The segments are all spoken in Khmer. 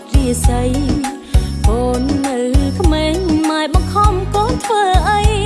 ត់រាសីកូននៅក្មេងម៉ែបង្ខំកូនធ្វើអី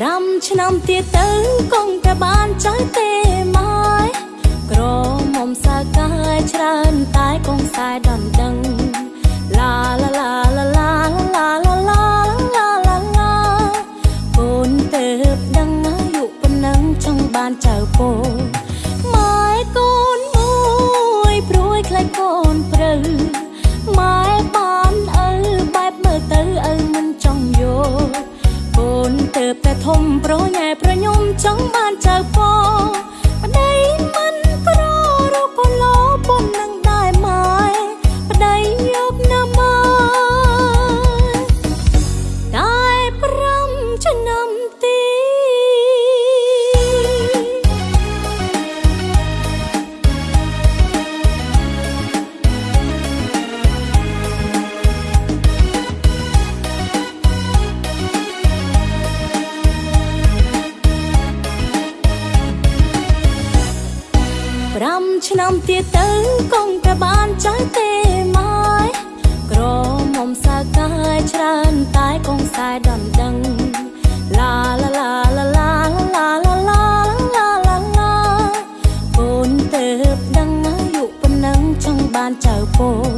5ឆ្នាំទៀតទៅគង់តែបានចៅទេម៉ែក្រមុំសាកាយច្រើនតែគង់ខ្សែដណ្ដឹងឡាឡាឡាឡាឡាឡាឡាឡាឡាឡាឡាកូនទៅដឹងអាយុប៉ុណ្ណឹងចង់បានចៅពោ ប្រញ៉ែប្រញោមចង់បានចៅព 5ឆ្នាំទៀតទៅគង់តែបានចៅទេម៉ែក្រមុំសាកាយច្រើនតែគង់ខ្សែដណ្ដឹងឡាឡាឡាឡាឡាឡាឡាឡាឡាឡាឡាកូនទៅដឹងអាយុប៉ុណ្ណឹងចង់បានចៅពោ